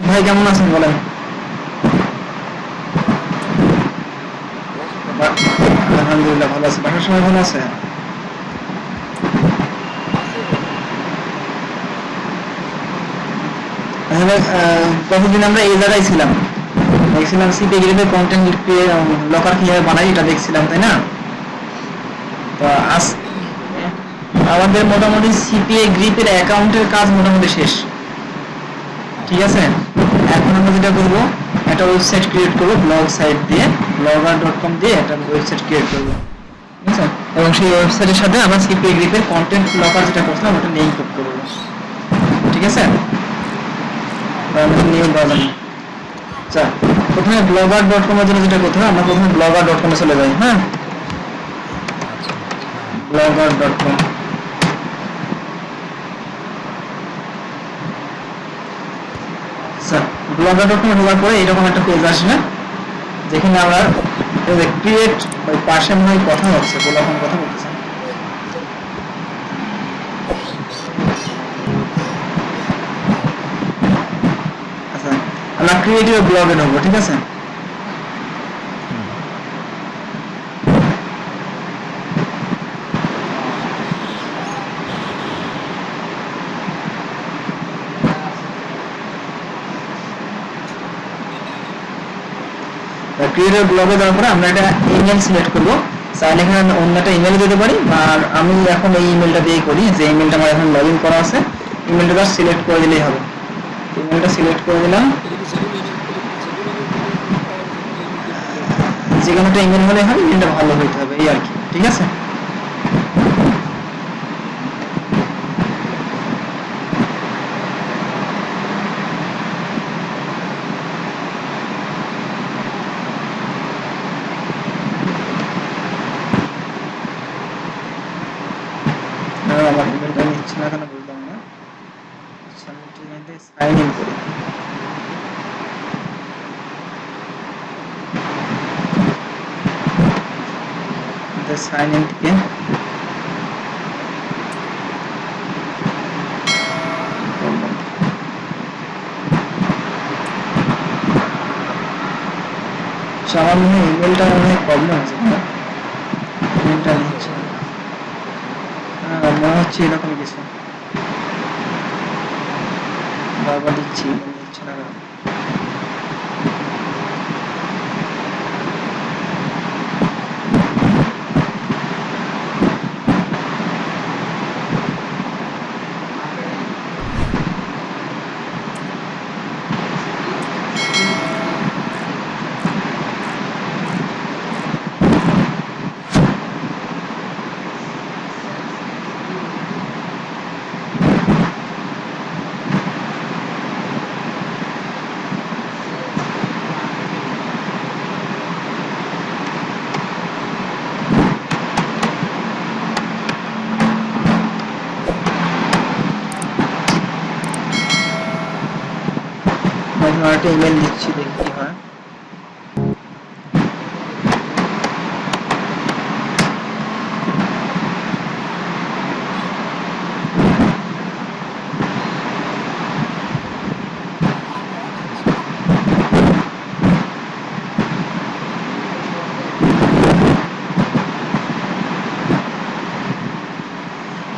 ভাই, কেমন আছেন বলেন? আমরা এই জায়গায় ছিলাম? দেখছিলাম কন্টেন্ট লকার কীভাবে বানাই, এটা দেখছিলাম, তাই না? আমাদের মোটামুটি সিপিএ গ্রিপের অ্যাকাউন্টের কাজ মোটামুটি শেষ। ঠিক আছে? এখন আমরা যেটা করব, একটা ওয়েবসাইট ক্রিয়েট করব ব্লগ সাইট দিয়ে ব্লগার ডট কম দিয়ে একটা ওয়েবসাইট ক্রিয়েট করব। ঠিক আছে? এবং সেই ওয়েবসাইটের সাথে আমরা সিপিএ গ্রিপের কন্টেন্ট লকার যেটা করছিলাম, ওটা লিঙ্ক করব। ঠিক আছে? নিউ বাজার আচ্ছা প্রথমে ব্লগার ডট কমের জন্য যেটা করতে হবে, আমরা প্রথমে ব্লগার ডট কমে চলে যাই হ্যাঁ? ব্লগার ডট কম আচ্ছা ব্লগার ডট পরে এরকম একটা পেজ যেখানে আমরা ক্রিয়েট ওই পাশে মনে হয় কথা হচ্ছে, গোলাপন কথা বলতেছে। আচ্ছা আমরা ক্রিয়েটিভ ব্লগে নেব ঠিক আছে? ক্রিয়েটিভ ব্লগে দেওয়ার পরে আমরা একটা ইমেল সিলেক্ট করব। চাইলে এখানে অন্য একটা ইমেল দিতে পারি, আর আমি এখন এই ইমেলটা দিয়েই করি, যে ইমেলটা আমার এখন লগ ইন করা আছে। ইমেলটা জাস্ট সিলেক্ট করে দিলেই হবে। ইমেলটা সিলেক্ট করে দিলাম। যে কোনো একটা ইমেল হলে হবে ইমেলটা ভালো হইতে হবে, এই আর কি, ঠিক আছে? না, আমার ইমেলটা নিচ্ছে না কেন বুঝলাম না আচ্ছা আমি সাইন ইন করি the sign in থেকে আচ্ছা, আমার মনে হয় ইমেলটা মনে হয় প্রবলেম আছে না ইমেলটা নিচ্ছে না। মনে হচ্ছে এরকম কিছু। বারবার দিচ্ছি email নিচ্ছে না কেন? আমি তোমার একটা ইমেল দিচ্ছি দেখি কি হয়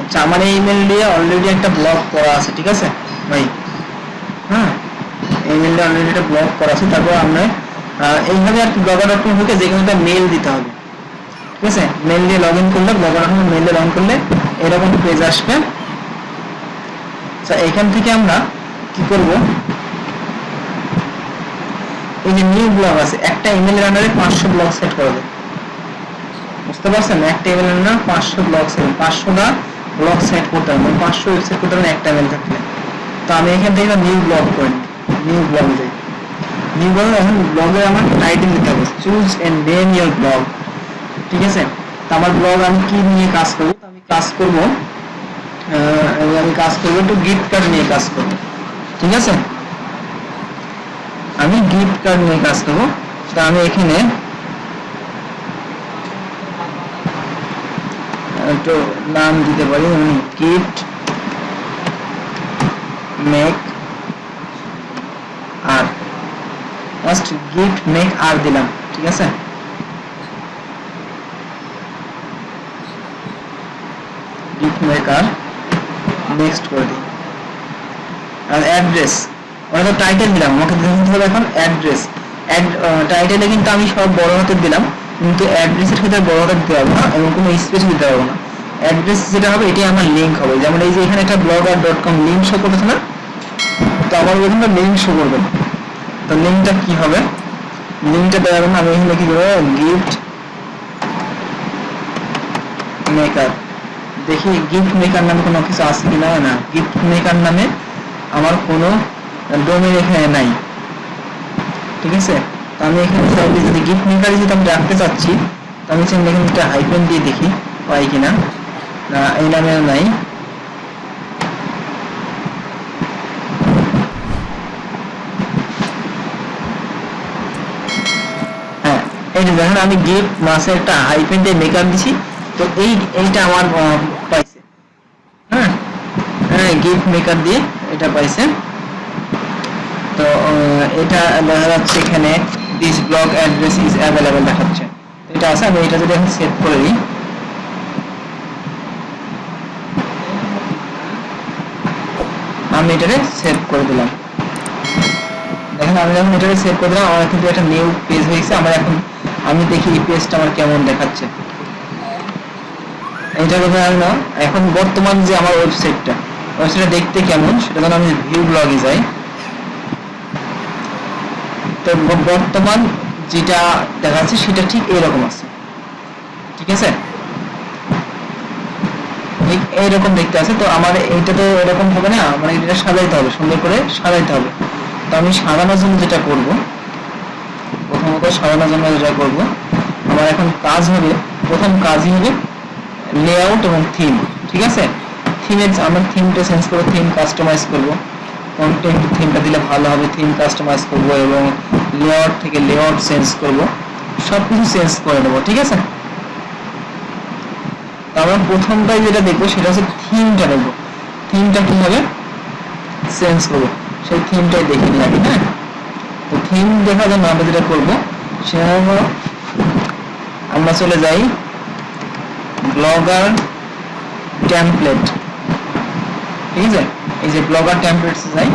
আচ্ছা আমার এই ইমেল দিয়ে অলরেডি একটা ব্লগ করা আছে ঠিক আছে ভাই হ্যাঁ এই ইমেলটা অলরেডি ব্লগ করা আছে তারপর আমরা এইভাবে আর কি ব্লগার ডট কম ঢুকে যে মেল দিতে হবে। ঠিক আছে? মেল দিয়ে লগ ইন করলে ব্লগার ডট কম মেল দিয়ে লগ ইন করলে এরকম পেজ আসবে। এখান থেকে আমরা কি করব? এই যে নিউ ব্লগ আছে, একটা ইমেলের আন্ডারে পাঁচশো ব্লগ সেট করা যায়। বুঝতে পারছেন? একটা ইমেল আন্ডারে পাঁচশো ব্লগ সেট পাঁচশোটা ব্লগ সেট করতে হবে। মানে পাঁচশো ওয়েবসাইট করতে হবে একটা ইমেল থাকলে তো আমি এখান থেকে নিউ ব্লগ করি নিউ ব্লগ নিউ ব্লগ এখন ব্লগে আমার টাইটেল দিতে হবে। Choose and name your blog ঠিক আছে? তো আমার ব্লগ আমি কি নিয়ে কাজ করব? আমি কাজ করব আমি কাজ করব একটু গিফট কার্ড নিয়ে কাজ করব। ঠিক আছে? আমি গিফট কার্ড নিয়ে কাজ করব। তো আমি এখানে, একটু নাম দিতে পারি। Gift make just gift make আর দিলাম, ঠিক আছে? গিফট মেক আর নেক্সট করে দিই। আর অ্যাড্রেস তো টাইটেল দিলাম, আমাকে দিতে হবে এখন অ্যাড্রেস অ্যাড টাইটেলে কিন্তু আমি সব বড় হাতের দিলাম, কিন্তু অ্যাড্রেসের ক্ষেত্রে বড় হাতের দিতে পারব না এবং কোনো স্পেস দিতে পারব না। অ্যাড্রেস যেটা হবে এটি আমার লিঙ্ক হবে। যেমন এই যে এখানে একটা blogger dot com link show করতেছে না তো আমার এখানে লিঙ্ক শো করবে তো লিঙ্কটা কি হবে? লিঙ্কটা দেওয়ার জন্য আমি এখানে কি করব? গিফট মেকার দেখি গিফট মেকার নামে কোনো কিছু আছে কিনা না? গিফট মেকার নামে আমার কোনো ডোমেন এখানে নাই। ঠিক আছে? তো আমি এখানে চাইলে যদি গিফট মেকার যদি আমি রাখতে চাচ্ছি, তো আমি চাইলে এখানে একটা হাইপেন দিয়ে দেখি, পাই কিনা। না, এই নামে নাই হ্যাঁ এই যে দেখেন, আমি গিফট মাসে একটা হাইপেন দিয়ে মেকআপ দিছি। তো এই, এইটা আমার পাইছে। হ্যাঁ? হ্যাঁ গিফট মেকার দিয়ে এটা পাইছে। তো এটা দেখা যাচ্ছে এখানে this blog address is available দেখাচ্ছে। এটা আছে, আমি এটা যদি এখন সেভ করে দিই। আমি এটাকে সেভ করে দিলাম। দেখেন, আমি যখন এটাকে সেভ করে দিলাম, আমার কিন্তু একটা নিউ পেজ হয়েছে আমার এখন আমি দেখি পেজটা আমার কেমন দেখাচ্ছে। এটা কথা আমি না, এখন বর্তমান যে আমার ওয়েবসাইটটা ওয়েবসাইটটা দেখতে কেমন, সেটা যেন আমি ভিউ ব্লগে যাই। তো বর্তমান যেটা দেখাচ্ছে, সেটা ঠিক এরকম আছে। ঠিক আছে? ঠিক এইরকম দেখতে আছে, তো আমার এইটা তো এরকম হবে না মানে এটা সাজাইতে হবে, সুন্দর করে সাজাইতে হবে। তো আমি সাজানোর জন্য যেটা করব প্রথমত সাজানোর জন্য যেটা করব। আমার এখন কাজ হবে, প্রথম কাজই হবে লেআউট এবং থিম ঠিক আছে? থিমের আমরা থিমটা চেঞ্জ করব থিম কাস্টমাইজ করব। কন্টেন্ট থিমটা দিলে ভালো হবে থিম কাস্টমাইজ করব এবং লেআউট থেকে লেআউট চেঞ্জ করব। সব কিছু চেঞ্জ করে নেব, ঠিক আছে? তো আমরা প্রথমটাই যেটা দেখব সেটা হচ্ছে থিমটা দেখব। থিমটা কীভাবে চেঞ্জ করব, সেই থিমটাই দেখে নিই আগে হ্যাঁ? তো থিম দেখার জন্য আমরা যেটা করব, সেটা হলো আমরা চলে যাই ব্লগার টেমপ্লেট ঠিক আছে? এই যে ব্লগার টেমপ্লেটস যাই।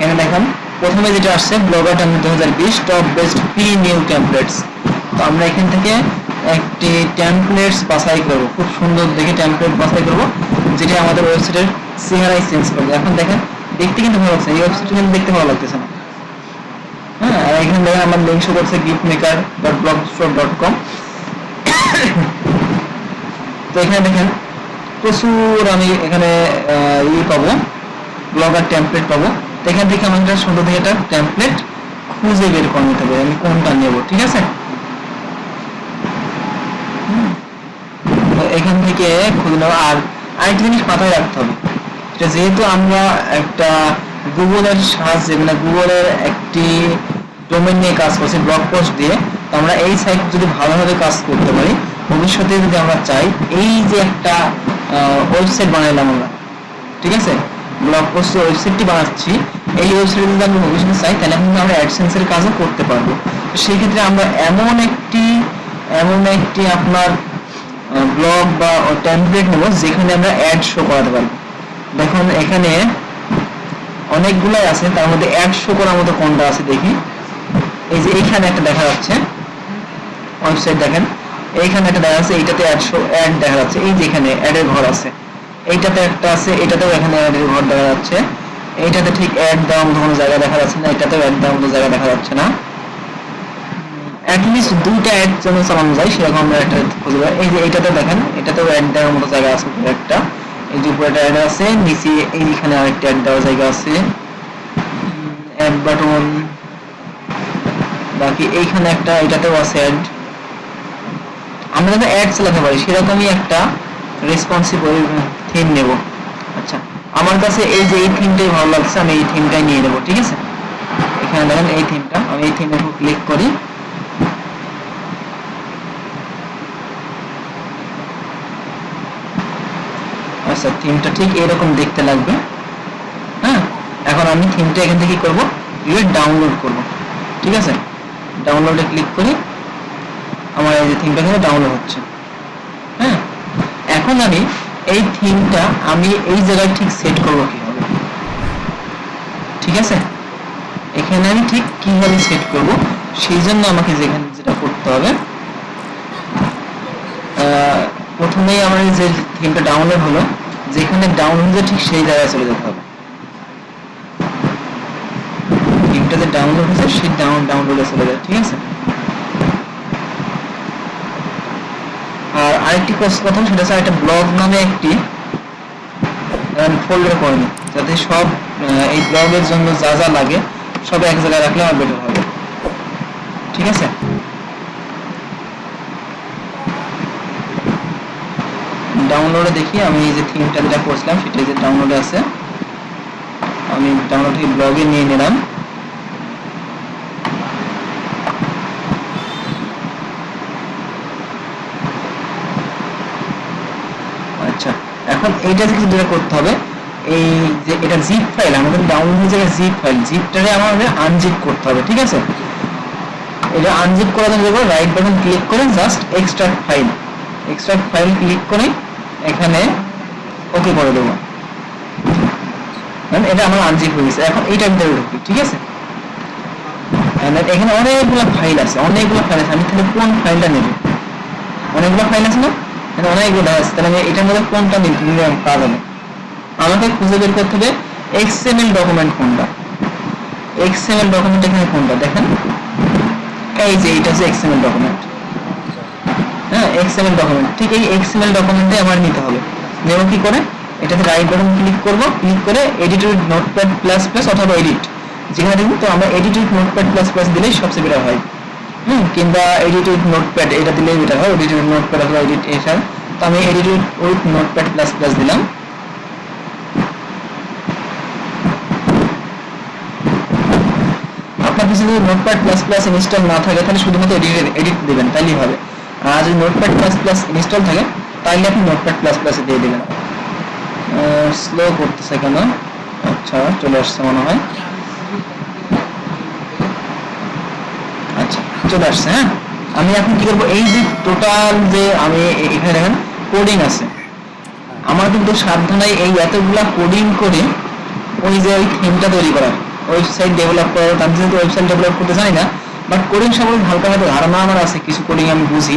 এখানে দেখেন, প্রথমে যেটা আসছে, ব্লগার টেমপ্লেট দু হাজার বিশ টপ বেস্ট প্রি নিউ টেমপ্লেটস তো আমরা এখান থেকে একটি টেমপ্লেটস বাছাই করব। খুব সুন্দর দেখে টেমপ্লেট বাছাই করব, যেটা আমাদের ওয়েবসাইটের চেহারাই চেঞ্জ করবে। এখন দেখেন দেখতে কিন্তু ভালো লাগছে এই ওয়েবসাইট কিন্তু দেখতে ভালো লাগতেছে না। হ্যাঁ এখানে দেখেন আমার লিঙ্ক শো করছে gift maker dot blog dot com তো এখানে দেখেন, প্রচুর আমি এখানে ই পাবো ব্লগার টেমপ্লেট পাবো। তো এখান থেকে আমাকে সুন্দর থেকে একটা টেমপ্লেট খুঁজে বের করে নিতে হবে, আমি কোনটা নেব, ঠিক আছে? এখান থেকে খুঁজে নেব, আর আরেকটা জিনিস মাথায় রাখতে হবে। এটা যেহেতু আমরা একটা গুগলের সাহায্যে মানে গুগলের একটি ডোমেন নিয়ে কাজ করছি ব্লগ পোস্ট দিয়ে, তো আমরা এই সাইট যদি ভালোভাবে কাজ করতে পারি, ভবিষ্যতে যদি আমরা চাই, এই যে একটা ওয়েবসাইট বানাইলাম আমরা, ঠিক আছে? ব্লগ পোস্টের ওয়েবসাইটটি বানাচ্ছি, এই ওয়েবসাইটে যদি আমরা ভবিষ্যতে চাই, তাহলে কিন্তু আমরা অ্যাডসেন্সের কাজও করতে পারব। তো সেই ক্ষেত্রে আমরা এমন একটি এমন একটি আপনার ব্লগ বা টেমপ্লেট নেব, যেখানে আমরা অ্যাড শো করাতে পারব দেখুন, এখানে অনেকগুলাই আছে, তার মধ্যে অ্যাড শো করার মতো কোনটা আছে, দেখি। এই যে এইখানে একটা দেখা যাচ্ছে। ওয়েবসাইট দেখেন। এইখানে একটা দেখা যাচ্ছে, এইটাতে অ্যাড শো অ্যাড দেখা যাচ্ছে। এই যে এখানে অ্যাডের ঘর আছে। এইটাতে একটা আছে, এটাতেও এখানে অ্যাডের ঘর দেখা যাচ্ছে। এইটাতে ঠিক অ্যাড দেওয়ার মতো কোনো জায়গা দেখা যাচ্ছে না, এটাতেও অ্যাড দেওয়ার মতো জায়গা দেখা যাচ্ছে না। অ্যাটলিস্ট দুইটা অ্যাড যেন চালানো যায়, সেরকম আমরা একটা খুঁজে এই যে এটাতে দেখেন, এটাতেও অ্যাড দেওয়ার মতো জায়গা আছে, একটা। আমরা যাতে অ্যাড চালাতে পারি একটা থিম নেব। আচ্ছা আমার কাছে এই যে এই থিমটাই ভালো লাগছে, আমি এই থিমটাই নিয়ে নেব, ঠিক আছে? এখানে দেখেন এই থিমটা আমি এই থিমের উপর ক্লিক করি। আচ্ছা থিমটা ঠিক এরকম দেখতে লাগবে। হ্যাঁ? এখন আমি থিমটা এখান থেকে করব? ক্লিক ডাউনলোড করব। ঠিক আছে? ডাউনলোডে ক্লিক করি আমার এই যে থিমটা এখানে ডাউনলোড হচ্ছে। হ্যাঁ? এখন আমি এই থিমটা আমি এই জায়গায় ঠিক সেট করব কীভাবে? ঠিক আছে? এখানে আমি ঠিক কীভাবে সেট করব? সেই জন্য আমাকে যেখানে যেটা করতে হবে প্রথমেই আমার যে থিমটা ডাউনলোড হলো যেখানে ডাউনলোড হয়েছে ঠিক সেই জায়গায় চলে যেতে হবে। থিমটা যে ডাউনলোড হয়েছে, সেই ডাউন ডাউনলোডে চলে যায়, ঠিক আছে? আর আরেকটি কথা, সেটা হচ্ছে একটা ব্লগ নামে একটি ফোল্ডার করে নিই, যাতে সব এই ব্লগের জন্য যা যা লাগে, সব এক জায়গায় রাখলে আমার বেটার হবে। ঠিক আছে? ডাউনলোডে দেখি, আমি এই যে থিমটা যেটা করছিলাম, সেটা যে ডাউনলোডে আছে। আমি ডাউনলোড থেকে ব্লগে নিয়ে নিলাম। আচ্ছা এখন এইটা থেকে যেটা করতে হবে, এই যে এটা জিপ ফাইল আমাদের ডাউনলোড হয়ে যাবে জিপ ফাইল জিপটারে আমাদের আনজিপ করতে হবে, ঠিক আছে? এটা আনজিপ করার জন্য রাইট বাটন ক্লিক করে just extract file extract file click করে এখানে ওকে করে দেবো। এটা আমার আনজিপ হয়ে গেছে। এখন এইটার ভিতরে ঢুকি ঠিক আছে? এখানে অনেকগুলো ফাইল আছে, অনেকগুলো ফাইল আছে। আমি তাহলে কোন ফাইলটা নেব? অনেকগুলো ফাইল আছে না? এখানে অনেকগুলো আছে। তাহলে আমি এটার মধ্যে কোনটা নিব? নিলে আমি পাওয়া আমাকে খুঁজে বের করতে হবে এক্সএমএল ডকুমেন্ট কোনটা? এক্সএমএল ডকুমেন্ট এখানে কোনটা? দেখেন। এই যে, এটা হচ্ছে এক্সএমএল ডকুমেন্ট হ্যাঁ এক্সএমএল ডকুমেন্ট ঠিক এই এক্সএমএল ডকুমেন্টে আমার নিতে হবে। নেব কি করে? এটাতে রাইট বাটন ক্লিক করব। ক্লিক করে edit with notepad plus plus অথবা এডিট যেখানে দেখুন তো আমরা edit with notepad plus plus দিলেই সবচেয়ে বেটার হয়। হুম, কিংবা এডিট উইথ নোটপ্যাড এটা দিলেই বেটার হয়। এডিট উইথ নোটপ্যাড অথবা এডিট এসার তো আমি edit with notepad plus plus দিলাম। আপনার কাছে যদি নোটপ্যাড প্লাস প্লাস ইনস্টল না থাকে, তাহলে শুধুমাত্র এডিট এডিট দেবেন, তাইলেই হবে। আর যদি নোটপ্যাড প্লাস প্লাস ইনস্টল থাকে, তাহলে আপনি নোটপ্যাড প্লাস প্লাসে দিয়ে দেবেন। স্লো করতেছে কেন? আচ্ছা চলে আসছে মনে হয়। আচ্ছা চলে আসছে হ্যাঁ? আমি এখন কি করব? এই যে টোটাল যে আমি এখানে দেখেন কোডিং আছে। আমার কিন্তু সাবধানে এই এতগুলা কোডিং করে ওই যে ওই থিমটা তৈরি করা ওয়েবসাইট ডেভেলপ করা আমি যেহেতু ওয়েবসাইট ডেভেলপ করতে জানি না বাট কোডিং সম্পর্কে হালকা হালকা ধারণা আমার আছে, কিছু কোডিং আমি বুঝি।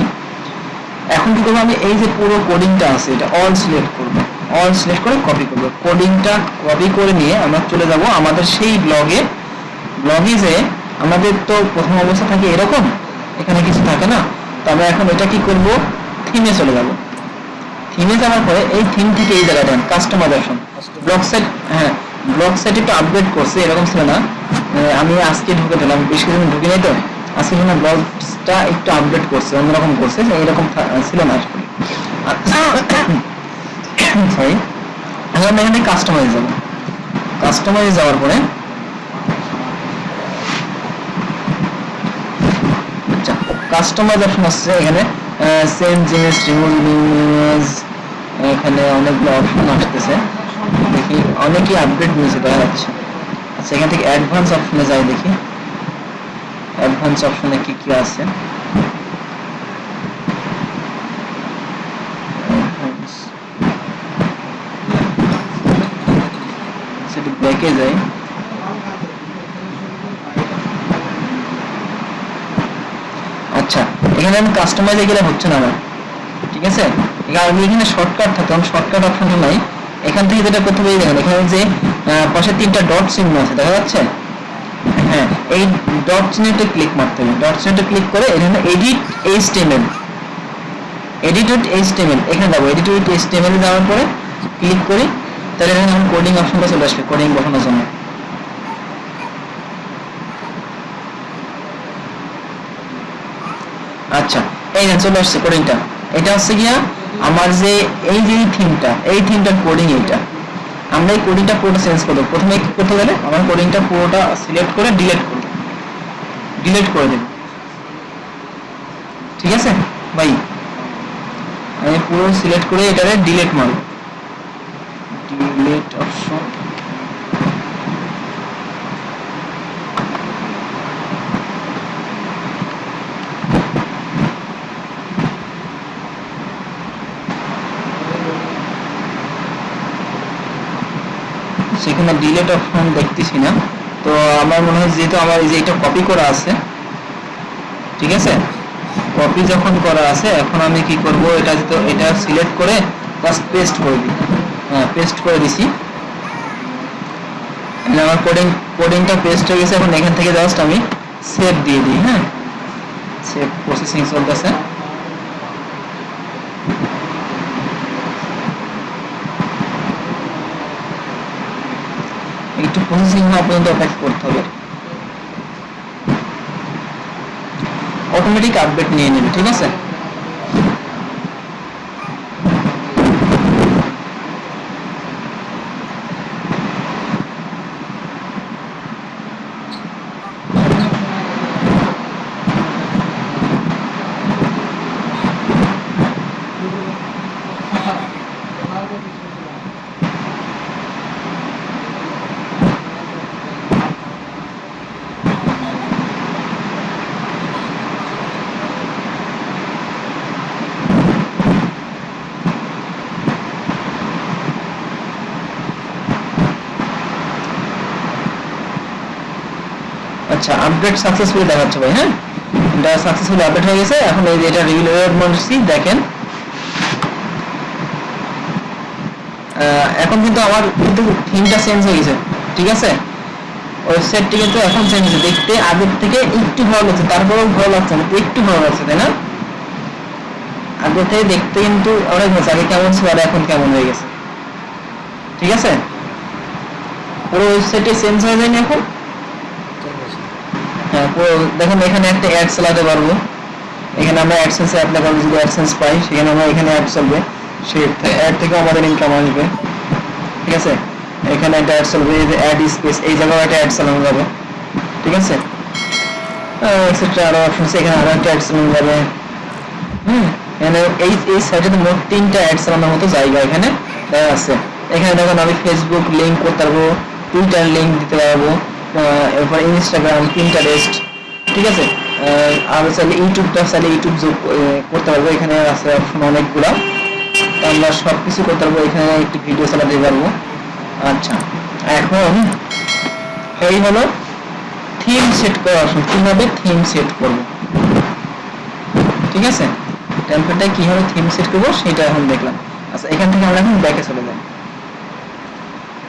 এখন কি করব আমি? এই যে পুরো কোডিংটা আছে, এটা অল সিলেক্ট করব। অল সিলেক্ট করে কপি করব। কোডিংটা কপি করে নিয়ে আমরা চলে যাব আমাদের সেই ব্লগে ব্লগে যে আমাদের তো প্রথম অবস্থা থাকে এরকম, এখানে কিছু থাকে না। তো আমরা এখন এটা কি করব? থিমে চলে যাব। থিমে যাওয়ার পরে এই থিম থেকে এই জায়গাটা কাস্টমাইজেশন Customize- ব্লগ সেট হ্যাঁ ব্লগ সেট একটু আপডেট করছে, এরকম ছিল না। আমি আজকে ঢুকে দিলাম, বেশ কিছুদিন ঢুকে নাই তো। আজকে জন্য ব্লগটা একটু আপডেট করছে, অন্যরকম করছে থা- ছিল না সরি এখন এখানে কাস্টমাইজ যাব। কাস্টমাইজ যাওয়ার পরে আচ্ছা কাস্টমাইজ অপশন আসছে এখানে। সেম জিনিস রিমুভ ইমেজ এখানে অনেকগুলো অপশন আসতেছে। দেখি, অনেকই আপডেট নিয়েছে, দেখা যাচ্ছে। আচ্ছা এখান থেকে অ্যাডভান্স অপশনে যাই দেখি। অ্যাডভান্স অপশনে কি কি আছে। সেটা ব্যাকে আচ্ছা এখানে আমি কাস্টমাইজে গেলে হচ্ছে না আমার। ঠিক আছে? আমি এখানে শর্টকাট থাকে আমার শর্টকাট অপশনটা নাই। এখান থেকে যেটা করতে এই দেখেন, এখানে যে পাশে তিনটা ডট চিহ্ন আছে, দেখা যাচ্ছে? হ্যাঁ এই ডট চিহ্নটা ক্লিক মারতে হবে। ডট চিহ্নটা ক্লিক করে এখানে এডিট এইচটিএমএল এডিট এইচটিএমএল এখানে যাব এডিট উইথ এইচটিএমএল যাওয়ার পরে ক্লিক করি, তাহলে এখানে আমার কোডিং অপশনটা চলে আসবে কোডিং বসানোর জন্য। আচ্ছা এই চলে আসছে কোডিংটা এটা হচ্ছে গিয়া আমার যে এই যে থিমটা এই থিমটার কোডিং এইটা। আমরা এই কোডিংটা পুরোটা চেঞ্জ করব প্রথমে কি করতে গেলে আমার কোডিংটা পুরোটা সিলেক্ট করে ডিলেট করব ডিলেট করে দেব। ঠিক আছে? ভাই, আমি পুরো সিলেক্ট করে এটারে ডিলেট মারব। ডিলিট অপশন আচ্ছা ডিলেট অপশন দেখতেছি না। তো আমার মনে হয় যেহেতু আমার এই যে এটা কপি করা আছে, ঠিক আছে? কপি যখন করা আছে, এখন আমি কি করব? এটা তো, এটা সিলেক্ট করে জাস্ট পেস্ট করে দিই। হ্যাঁ পেস্ট করে দিছি। আমার কোডিং কোডিংটা পেস্ট হয়ে গেছে, এখন এখান থেকে জাস্ট আমি সেভ দিয়ে দিই হ্যাঁ? সেভ প্রসেসিং চলতেছে একটু প্রসেসিং হওয়া পর্যন্ত অপেক্ষা করতে হবে। অটোমেটিক আপডেট নিয়ে নেবে ঠিক আছে? আচ্ছা আপডেট সাকসেসফুলি দেখাচ্ছে ভাই হ্যাঁ? এটা সাকসেসফুলি আপডেট হয়ে গেছে, এখন এই যে এটা রিভিল ওয়েব মডেলসি দেখেন। এখন কিন্তু আমার কিন্তু থিমটা চেঞ্জ হয়ে গেছে, ঠিক আছে? ওয়েবসাইটটি কিন্তু এখন চেঞ্জ হয়েছে, দেখতে আগের থেকে একটু ভালো লাগছে, তারপরেও ভালো লাগছে না, একটু ভালো লাগছে, তাই না? আগে থেকে দেখতে কিন্তু অনেক ভালো, আগে কেমন ছিল আর এখন কেমন হয়ে গেছে, ঠিক আছে? পুরো ওয়েবসাইটে চেঞ্জ হয়ে যায়নি এখন? পুরো দেখেন এখানে একটা অ্যাড চালাতে পারব। এখানে আমরা অ্যাডসেন্স অ্যাপ্লাই করব যদি অ্যাডসেন্স পাই, সেখানে আমরা এখানে অ্যাড চলবে সেই অ্যাড থেকে আমাদের ইনকাম আসবে। ঠিক আছে? এখানে একটা অ্যাড চলবে এই যে অ্যাড স্পেস এই জায়গায় একটা অ্যাড চালানো যাবে। ঠিক আছে? আরও অপশন এখানে আরও একটা অ্যাড চালানো যাবে। হুম, এখানে এই এই সাইটে মোট তিনটা অ্যাড চালানোর মতো জায়গা এখানে, দেওয়া আছে। এখানে দেখুন আমি ফেসবুক লিংক করতে পারব টুইটার লিংক দিতে পারব। এরপর ইনস্টাগ্রাম পিন্টারেস্ট ঠিক আছে? আর চাইলে ইউটিউবটা চাইলে ইউটিউব যোগ করতে পারব। এখানে আছে অপশন অনেকগুলা। আমরা সব কিছু করতে পারব। এখানে একটি ভিডিও চালাতে পারব। আচ্ছা। এখন এই হলো থিম সেট করা অপশন কীভাবে থিম সেট করব? ঠিক আছে? টেম্পলেটে কীভাবে থিম সেট করব সেটা এখন দেখলাম। আচ্ছা এখান থেকে আমরা এখন ব্যাকে চলে যাই।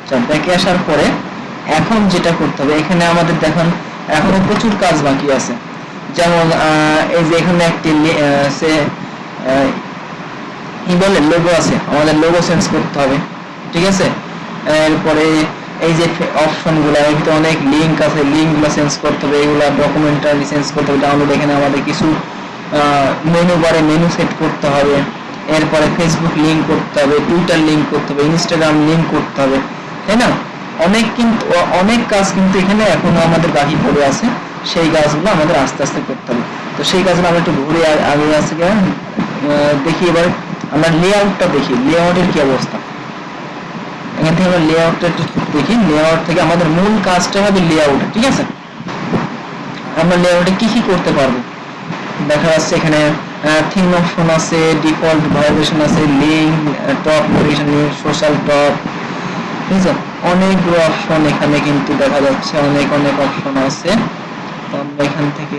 আচ্ছা ব্যাকে আসার পরে এখন যেটা করতে হবে, এখানে আমাদের দেখুন, এখনও প্রচুর কাজ বাকি আছে। যেমন এই যে এখানে একটি সে কি বলে লোগো আছে, আমাদের লোগো চেঞ্জ করতে হবে, ঠিক আছে? এরপরে এই যে অপশনগুলো, এর ভিতরে অনেক লিংক আছে লিংকগুলো চেঞ্জ করতে হবে, এগুলো ডকুমেন্টারি চেঞ্জ করতে হবে ডাউনলোড এখানে আমাদের কিছু মেনু বারে মেনু সেট করতে হবে। এরপরে ফেসবুক লিংক করতে হবে টুইটার লিংক করতে হবে ইনস্টাগ্রাম লিংক করতে হবে, তাই না? অনেক কিন্তু অনেক কাজ কিন্তু এখানে এখনও আমাদের বাকি পড়ে আছে। সেই কাজগুলো আমাদের আস্তে আস্তে করতে হবে। তো সেই কাজগুলো আমরা একটু ঘুরে আগে আছে দেখি এবার আমরা লেআউটটা দেখি। লেআউটের কি অবস্থা? এখান থেকে আমরা লেআউটটা একটু দেখি। লেআউট থেকে আমাদের মূল কাজটা হবে লেআউট ঠিক আছে? আমরা লেআউটে কি কি করতে পারব? দেখা যাচ্ছে এখানে থিম অপশন আছে ডিফল্ট ভাইব্রেশন আছে link top notification social top ঠিক আছে? অনেকগুলো অপশন এখানে কিন্তু দেখা যাচ্ছে, অনেক অনেক অপশন আছে। তো আমরা এখান থেকে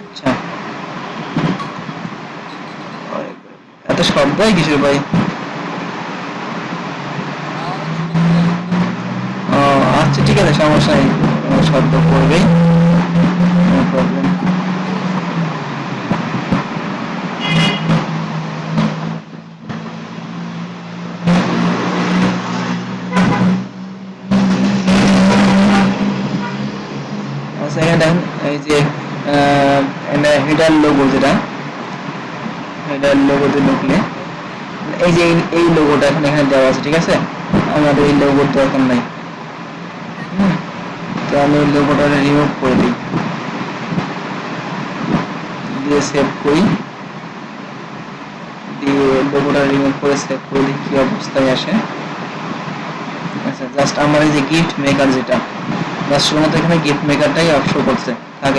আচ্ছা। এত আচ্ছা ঠিক আছে, সমস্যা নেই। শব্দ করবেই No problem. আচ্ছা এখানে এই যে লোগো যেটা হেডার লোগোতে ঢুকলে, এই যে এই- লোগোটা এখন এখানে দেওয়া আছে, ঠিক আছে? আমাদের এই লোগোর দরকার নাই। তো আমি এই লোগোটা রিমুভ করে দিই। দিয়ে সেভ করি। দিয়ে লোগোটা রিমুভ করে সেভ করে দিই, কি অবস্থায় আসে। আচ্ছা জাস্ট আমার এই যে গিফট মেকার যেটা বাস শুধুমাত্র এখানে গিফট মেকারটাই অপশন করছে।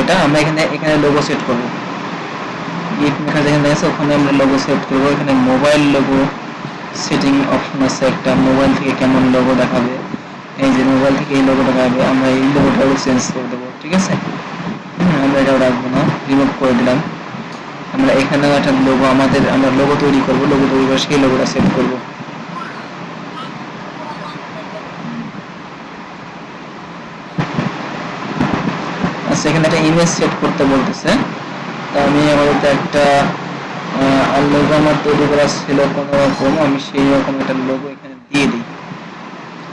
এটা আমরা এখানে এখানে লোগো সেট করব। গিফট মেকার যেখানে আছে, ওখানে আমরা লোগো সেট করব। এখানে মোবাইল লোগো সেটিং অপশন আছে একটা মোবাইল থেকে কেমন লোগো দেখাবে। এই যে মোবাইল থেকে এই লোগোটা দেখাবে আমরা এই লোগোটাও চেঞ্জ করে দেবো, ঠিক আছে? আমরা এটাও রাখব না রিমুভ করে দিলাম। আমরা এখানেও একটা লোগো আমাদের, আমরা লোগো তৈরি করব লোগো তৈরি করে সেই লোগোটা সেট করব। আচ্ছা এখানে একটা ইমেজ সেট করতে বলতেছে। তা আমি আপাতত একটা লোগো আমার তৈরি করা ছিল কোনো রকম, আমি সেই রকম একটা লোগো এখানে দিয়ে দিই।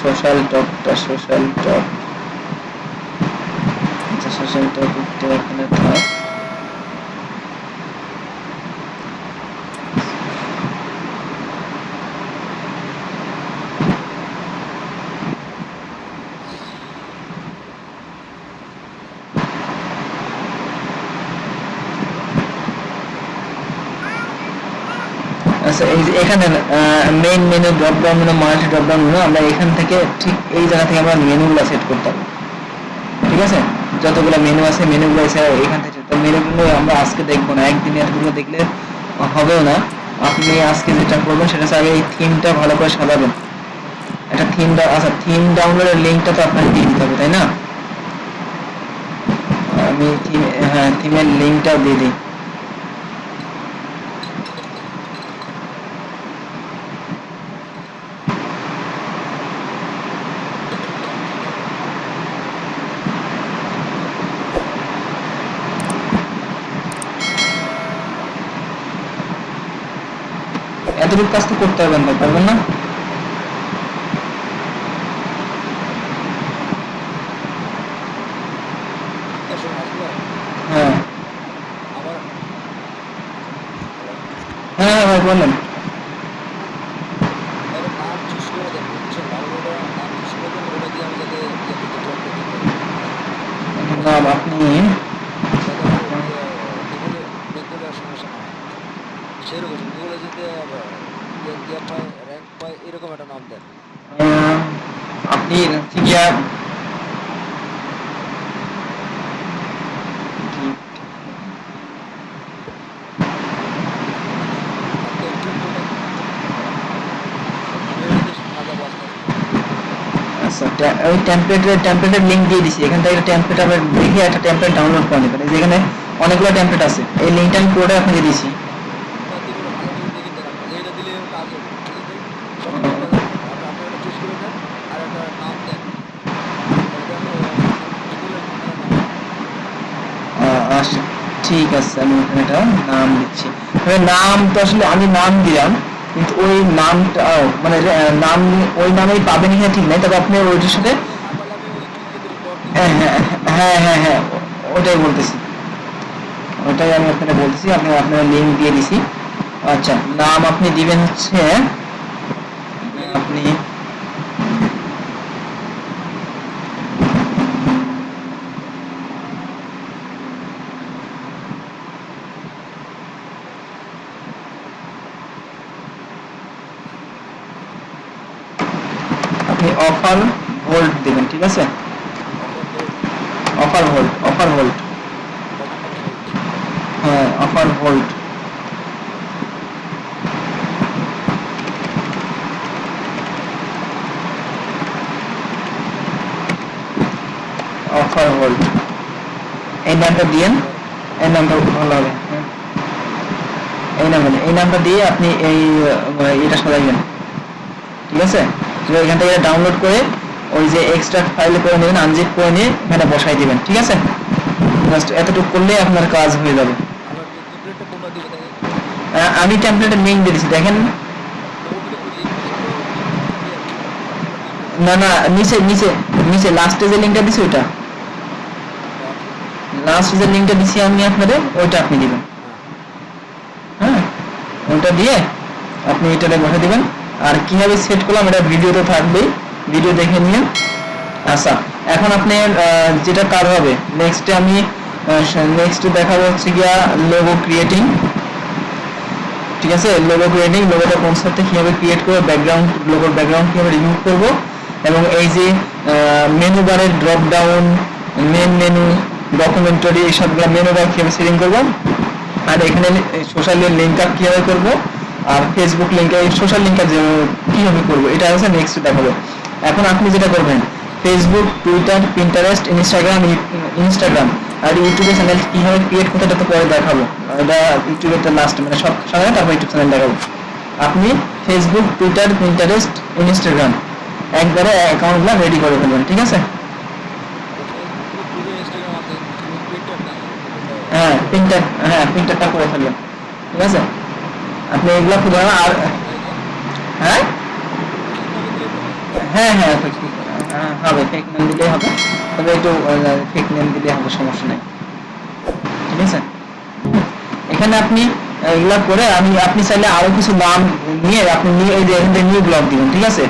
সোশ্যাল টপটা সোশ্যাল টপ আচ্ছা সোশ্যাল টপিকটা এখানে থাক এখানে main menu drop down menu multi drop down menu আমরা এখান থেকে ঠিক এই জায়গা থেকে আমরা মেনুগুলো সেট করতে হবে ঠিক আছে? যতগুলো মেনু আছে মেনুগুলো এসে এখান থেকে তো মেনুগুলো আমরা আজকে দেখব না। একদিনে এতগুলো দেখলে হবেও না। আপনি আজকে যেটা করবেন, সেটা হচ্ছে আগে এই থিমটা ভালো করে সাজাবেন। একটা থিম আচ্ছা থিম ডাউনলোডের লিঙ্কটা তো আপনাকে দিয়ে দিতে হবে, তাই না? আমি থিম হ্যাঁ থিমের লিঙ্কটাও দিয়ে দিই। এতটুকু কাজ তো করতে পারবেন না পারবেন না আসলে আসলে হ্যাঁ আমার হ্যাঁ হ্যাঁ ভাই বলেন এর নাম চুজ করে দেন বুঝছেন ভালো করে নাম চুজ করে দেন ওটা দিয়ে আমি যাতে ইয়ে দিতে ড্রপ করতে পারি নাম আপনি যাতে আমার গুগলে গুগলে আর সমস্যা না হয় সেরকম গুগলে যদি আবার ইয়ে ইয়ে পায় র্যাঙ্ক পায় এরকম একটা নাম দেন আহ, আপনি হচ্ছে গিয়া আপনি একটু একটু আমি এটা দিয়ে সাজাবো আস্তে আস্তে আচ্ছা ওই টেমপ্লেটের লিংক দিয়ে এখান থেকে দেখে একটা ডাউনলোড করে নেবেন। এই যে এখানে অনেকগুলো আছে। এই লিঙ্কটা আমি পুরোটাই আপনাকে এটা এটা ঠিক আছে, আমি এখানে নাম দিচ্ছি। নাম তো আসলে আমি নাম দিলাম। কিন্তু ওই নামটা মানে নাম, ওই নামেই পাবেন হ্যাঁ ঠিক নাই, তবে আপনি ওইটার সাথে হ্যাঁ হ্যাঁ হ্যাঁ হ্যাঁ হ্যাঁ ওটাই বলতেছি। ওটাই আমি আপনাকে বলতেছি, আপনি আপনার লিঙ্ক দিয়ে দিছি। আচ্ছা নাম আপনি দিবেন হচ্ছে আপনি আপনি অফার হোল্ড দিবেন, ঠিক আছে অফার হোল্ড অফার হোল্ড হ্যাঁ অফার হোল্ড অফার হোল্ড এই নামটা দিয়েন ভালো হবে হ্যাঁ। এই। এই দিয়ে আপনি এই এটা সাজাইবেন ঠিক আছে তো এখান থেকে ডাউনলোড করে ওই যে এক্সট্রা ফাইল করে নেবেন আনজিপ করে নিয়ে এখানে বসাই দিবেন, ঠিক আছে? এতটুকু করলেই আপনার কাজ হয়ে যাবে। আমি টেমপ্লেটের লিঙ্ক দিয়ে দিচ্ছি, দেখেন। না না, নিচে নিচে নিচে লাস্টে যে লিঙ্কটা দিছি ওইটা। লাস্ট যে লিঙ্কটা দিছি আমি আপনাদের, ওইটা আপনি দিবেন। হ্যাঁ? ওইটা দিয়ে আপনি এটাতে বসে দিবেন। আর কীভাবে সেট করলাম এটা ভিডিওতে থাকবেই। ভিডিও দেখে নিন আচ্ছা এখন আপনি যেটা কাজ হবে নেক্সটে আমি নেক্সট দেখাবো হচ্ছে গিয়া লোগো ক্রিয়েটিং ঠিক আছে? লোগো ক্রিয়েটিং লোগোটা কোন সাথে কীভাবে ক্রিয়েট করব ব্যাকগ্রাউন্ড লোগোর ব্যাকগ্রাউন্ড কীভাবে রিমুভ করব, এবং এই যে মেনু বারের drop down main menu documentary এই সবগুলো মেনু বার কীভাবে সেটিং করব, আর এখানে সোশ্যাল লিঙ্ক আপ কীভাবে করব আর ফেসবুক লিঙ্ক সোশ্যাল লিঙ্ক কীভাবে করব, এটা হচ্ছে নেক্সট দেখাবো। এখন আপনি যেটা করবেন Facebook Twitter Pinterest Instagram Instagram আর ইউটিউবে চ্যানেল কীভাবে ক্রিয়েট করতে এটা তো পরে দেখাবো। এটা ইউটিউবের লাস্ট মানে সব সময় তারপর ইউটিউব চ্যানেল দেখাবো। আপনি ফেসবুক টুইটার পিন্টারেস্ট ইনস্টাগ্রাম একবারে অ্যাকাউন্টগুলো রেডি করে ফেলবেন, ঠিক আছে? হ্যাঁ প্রিন্টার হ্যাঁ প্রিন্টারটা করে ফেলবেন, ঠিক আছে? আপনি এগুলো খুব আর হ্যাঁ? হ্যাঁ হ্যাঁ হ্যাঁ, হবে ফেক নেম দিলেই হবে। তবে একটু ফেক নেম দিলে হবে সমস্যা নেই। ঠিক আছে? এখানে আপনি এগুলা করে আমি আপনি চাইলে আরও কিছু নাম নিয়ে আপনি নিয়ে এই যে এখান থেকে নিউ ব্লগ দিবেন ঠিক আছে?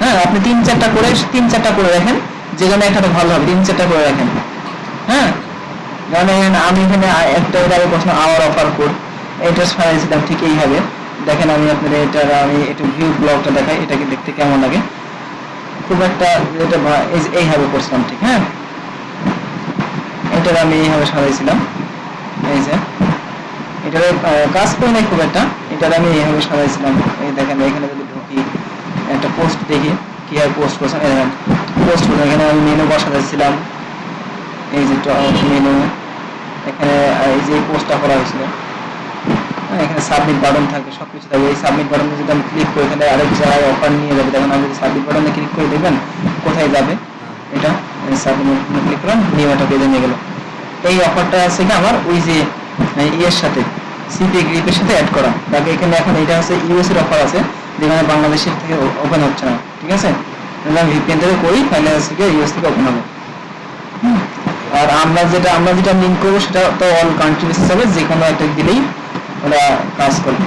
হ্যাঁ আপনি তিন চারটা করে তিন চারটা করে রাখেন যেখানে একটা ভালো হবে তিন চারটা করে রাখেন। হ্যাঁ? মানে আমি এখানে একটা প্রশ্ন আওয়ার অফার কোড এটা সারাইছিলাম ঠিক এইভাবে দেখেন আমি আপনাদের এটা আমি একটু ভিউ ব্লগটা দেখাই এটাকে দেখতে কেমন লাগে। খুব একটা এটা এইভাবে করছিলাম ঠিক হ্যাঁ? এটার আমি এইভাবে সাজাইছিলাম। এই যে। এটার কাজ করে নাই খুব একটা। এটার আমি এইভাবে সাজাইছিলাম। এই দেখেন এখানে যদি ঢুকি একটা পোস্ট দেখি কীভাবে পোস্ট করছেন? পোস্ট করে এখানে আমি মেনু বসাতেছিলাম এই যে মেনু এখানে এই যে পোস্টটা করা হয়েছিল। হ্যাঁ, এখানে সাবমিট বাটন থাকবে সব কিছু থাকবে এই সাবমিট বাটনে যদি আমি ক্লিক করি এখানে আরেক জায়গায় অফার নিয়ে যাবে। দেখেন, আমি যদি সাবমিট বাটনে ক্লিক করে, দেখবেন কোথায় যাবে? এটা সাবমিট ক্লিক করলাম নিয়ে একটা পেজে নিয়ে গেল। এই অফারটা আছে কি আমার? ওই যে ইয়ের সাথে সিপি গ্রিপের সাথে অ্যাড করা। তাকে এখানে এখন এটা আছে ইউএস এর অফার আছে, যেখানে বাংলাদেশের থেকে ওপেন হচ্ছে না। ঠিক আছে? তাহলে আমি ভিপিএন থেকে করি তাহলে হচ্ছে কি ইউএস থেকে ওপেন হবে। আর আমরা যেটা আমরা যেটা লিঙ্ক করব, সেটা তো অল কান্ট্রি বেসিস হবে যে কোনো একটা দিলেই ওরা কাজ করবে।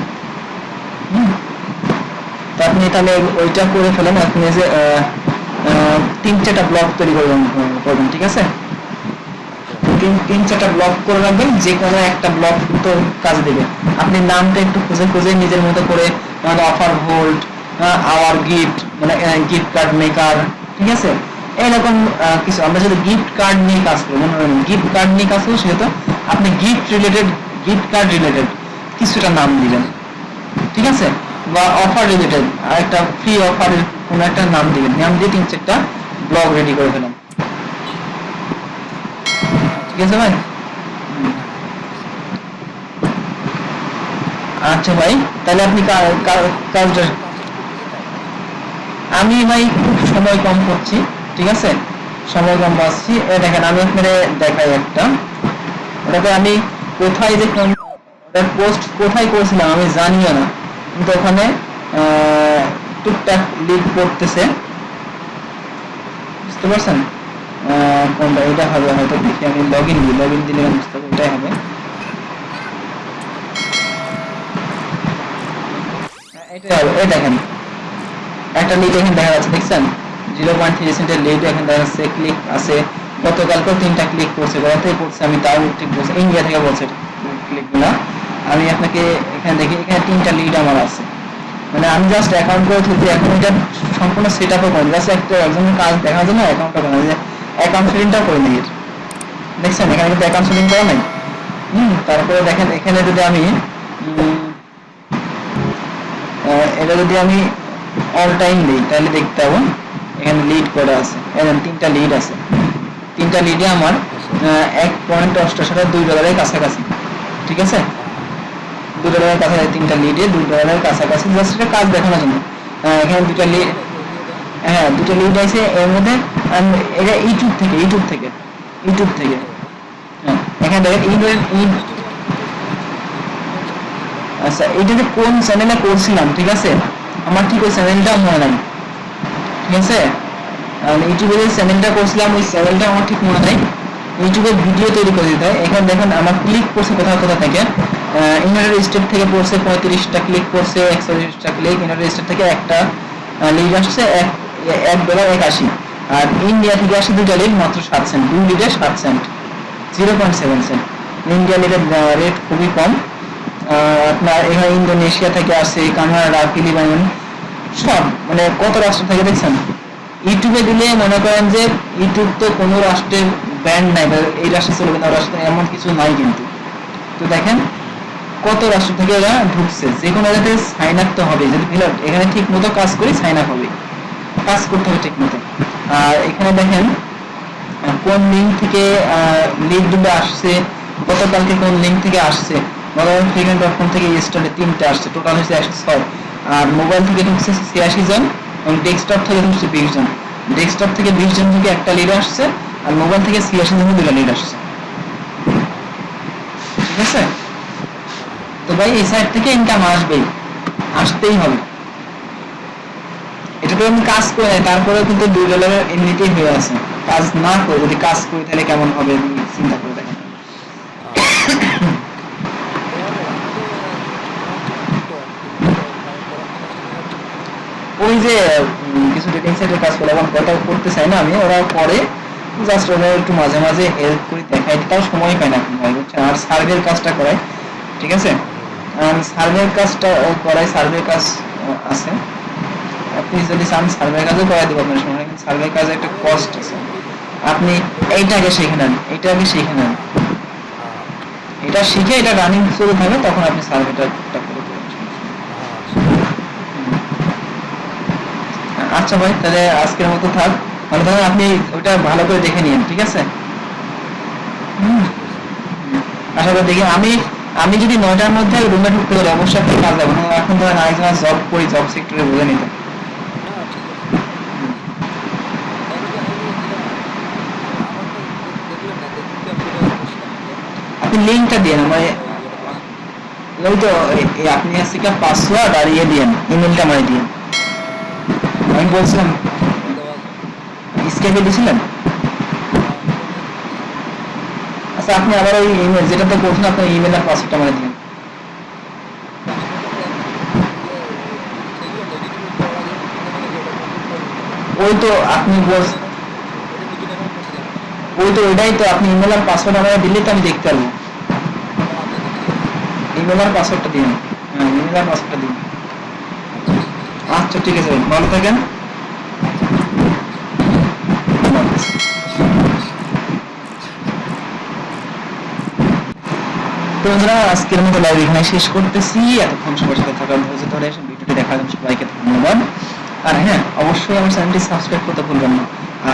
আপনি তাহলে ওইটা করে ফেলেন, আপনি যে তিন চারটা ব্লক তৈরি করবেন করবেন, ঠিক আছে? তিন তিন চারটা ব্লক করে রাখবেন, যে কোনো একটা ব্লক তো কাজ দেবে। আপনি নামটা একটু খুঁজে খুঁজে নিজের মতো করে অফার হোল্ড আওয়ার গিফট মানে গিফট কার্ড মেকার ঠিক আছে? এরকম কিছু। আমরা যদি গিফট কার্ড নিয়ে কাজ করি, মনে করেন গিফট কার্ড নিয়ে কাজ করি, সেহেতু আপনি gift related gift card related কিছুটা নাম দিবেন। ঠিক আছে? বা অফার রিলেটেড আর একটা ফ্রি অফারের কোনো একটা নাম দিবেন। নাম দিয়ে তিন চারটা ব্লগ রেডি করে ফেলেন। ঠিক আছে ভাই? আচ্ছা ভাই, তাহলে আপনি কাজটা আমি ভাই খুব সময় কম করছি, ঠিক আছে? সময় কম পাচ্ছি। দেখেন, আমি আপনাদের দেখাই একটা। ওটাতে আমি কোথায় যে পোস্ট কোথায় করেছিলাম আমি জানিও না। কিন্তু ওখানে টুকটাক লিড করতেছে। বুঝতে পারছেন? কোনটা? এটা হবে হয়তো দেখি আমি লগ ইন দিই। লগ ইন দিলে বুঝতে পারব এটাই হবে। হ্যাঁ, একটা লিড এখানে দেখা যাচ্ছে দেখছেন? জিরো পয়েন্ট থ্রি সেন্টের লিড এখানে দেখা ক্লিক আছে। গতকালকেও তিনটা ক্লিক করছে গতই করছে আমি তাও ঠিক বলছি ইন্ডিয়া থেকে বলছে ক্লিকগুলো আমি আপনাকে এখানে দেখি, এখানে তিনটা লিড আমার আছে। মানে আমি জাস্ট অ্যাকাউন্ট করে তুলছি এখন এটা সম্পূর্ণ সেট আপও করি জাস্ট একটা একজনের কাজ দেখার জন্য অ্যাকাউন্টটা করা যে অ্যাকাউন্ট সেটিংটাও করে নিই দেখছেন, এখানে কিন্তু অ্যাকাউন্ট সেটিং করা নাই? হুম, তারপরে দেখেন, এখানে যদি আমি এটা যদি আমি অল টাইম দিই, তাহলে দেখতে পাবো, এখানে লিড করা আছে। এরকম তিনটা লিড আছে। তিনটা লিডে আমার এক পয়েন্ট অষ্টাশি দুই ডলারের কাছাকাছি। ঠিক আছে? দুই ডলারের কাছাকাছি, তিনটা লিডে দুই ডলারের কাছাকাছি জাস্ট এটা কাজ দেখানোর জন্য। এখানে দুটা লিড হ্যাঁ দুটো লিড আছে, এর মধ্যে এটা ইউটিউব থেকে ইউটিউব থেকে ইউটিউব থেকে। হ্যাঁ এখানে দেখেন ইউটিউব আচ্ছা এটা যে কোন চ্যানেলে করছিলাম, ঠিক আছে? আমার ঠিক ওই চ্যানেলটা মনে নাই। ঠিক আছে? ইউটিউবে যে চ্যানেলটা করছিলাম, ওই চ্যানেলটা আমার ঠিক মনে নাই। ইউটিউবে ভিডিও তৈরি করে দিতে হয়। এখানে দেখেন, আমার ক্লিক করছে কোথাও কোথাও থেকে? ইউনাইটেড স্টেট থেকে পড়ছে পঁয়ত্রিশটা ক্লিক করছে একচল্লিশটা ক্লিক ইউনাইটেড স্টেট থেকে একটা লিড আসছে, এক এক ডলার একাশি। আর ইন্ডিয়া থেকে আসে দুটা লিড মাত্র সাত সেন্ট দুই লিডে সাত cent zero point seven cent India লিডের rate খুবই কম। আপনার এখানে ইন্দোনেশিয়া থেকে আসে কানাডা ফিলিপাইন সব। মানে কত রাষ্ট্র থেকে দেখছেন? ইউটিউবে দিলে মনে করেন যে ইউটিউব তো কোনো রাষ্ট্রের ব্যান্ড নাই এই রাষ্ট্রে চলবে না রাষ্ট্রে এমন কিছু নাই কিন্তু। তো দেখেন কত রাষ্ট্র থেকে এরা ঢুকছে? যে কোনো জায়গাতে সাইন আপ তো হবে যদি ফিল এখানে ঠিক মতো কাজ করি সাইন আপ হবে। কাজ করতে হবে ঠিক মতো। আর এখানে দেখেন কোন লিঙ্ক থেকে লিঙ্ক দুটো আসছে, গতকালকে কোন লিঙ্ক থেকে আসছে? গতকাল ফ্রিগেন্ট ডট কম থেকে স্টারে তিনটে আসছে। টোটাল হচ্ছে একশো ছয়। আর মোবাইল থেকে ঢুকছে ছিয়াশি জন এবং ডেস্কটপ থেকে ঢুকছে বিশ জন। ডেস্কটপ থেকে বিশ জন থেকে একটা লিড আসছে, আর মোবাইল থেকে ছিয়াশি জন দুটো লিড আসছে। ঠিক আছে? তো ভাই এই সাইড থেকে ইনকাম আসবেই। আসতেই হবে। এটা তো আমি কাজ করে নাই, তারপরেও কিন্তু দুই ডলারের এমনিতেই হয়ে আছে। কাজ না করে যদি কাজ করি তাহলে কেমন হবে চিন্তা করে দেখেন। ওই যে কিছু ডেটিং কাজ করে এখন করতে চাই না আমি ওরা করে। জাস্ট ওরা একটু মাঝে মাঝে হেল্প করে দেখাই তাও সময় পায় না আর সার্ভের কাজটা করাই ঠিক আছে? সার্ভের কাজটা করাই সার্ভে কাজ আছে। আপনি যদি চান সার্ভে কাজও করাই দেবো, আপনার সময় সার্ভে কাজে একটা কস্ট আছে। আপনি এইটাকে শিখে নেন এইটাকে শিখে নেন। এটা শিখে এটা রানিং শুরু হবে, তখন আপনি সার্ভেটা আচ্ছা ভাই, তাহলে আজকের মতো থাক। মানে তাহলে আপনি ওটা ভালো করে দেখে নিন, ঠিক আছে। আশা করি দেখি, আমি আমি যদি নয়টার মধ্যে রুমে ঢুকতে পারি, অবশ্যই আপনি কাজ যাব না এখন ধরেন আরেকজন জব করি জব সেক্টরে বুঝে নিতে। আপনি লিঙ্কটা দিয়ে আমার ওই তো আপনি আজকে পাসওয়ার্ড আর ইয়ে দিয়েন ইমেলটা আমায় দিয়েন আমি বলছিলাম দিয়েছিলেন আচ্ছা আপনি আবার ওই ইমেল যেটাতে করছেন আপনার ইমেল আর পাসওয়ার্ডটা আমায় দিন ওই তো আপনি ওই তো ওইটাই তো, আপনি ইমেল আর পাসওয়ার্ড আমায় দিলে তো আমি দেখতে পারব। ইমেল আর পাসওয়ার্ডটা দিন। হ্যাঁ ইমেল আর পাসওয়ার্ডটা দিন। আচ্ছা ঠিক আছে, ভালো থাকেন। বন্ধুরা, আজকের মতো লাইভ এখানে শেষ করতেছি। এতক্ষণ সবার সাথে থাকার ধৈর্য ধরে ভিডিওটি দেখার জন্য সবাইকে ধন্যবাদ। আর হ্যাঁ অবশ্যই আমার চ্যানেলটি সাবস্ক্রাইব করতে ভুলবেন না।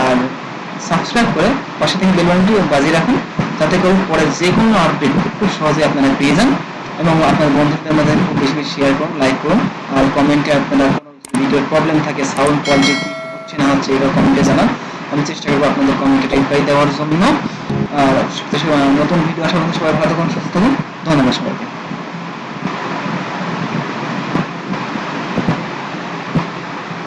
আর সাবস্ক্রাইব করে পাশে থেকে বেল বাটনটি বাজিয়ে রাখুন, যাতে করে পরে যে কোনো আপডেট খুব সহজে আপনারা পেয়ে যান এবং আপনার বন্ধুদের মধ্যে খুব বেশি বেশি শেয়ার করুন লাইক করুন। আর কমেন্টে আপনারা কোনো ভিডিওর প্রবলেম থাকে সাউন্ড কোয়ালিটি হচ্ছে না হচ্ছে এগুলো কমেন্টে জানান। আমি চেষ্টা করব আপনাদের কমেন্টে রিপ্লাই দেওয়ার জন্য। নতুন ভিডিও আসার সবাই ভালো থাকুন সুস্থ থাকুন। ধন্যবাদ সবাইকে।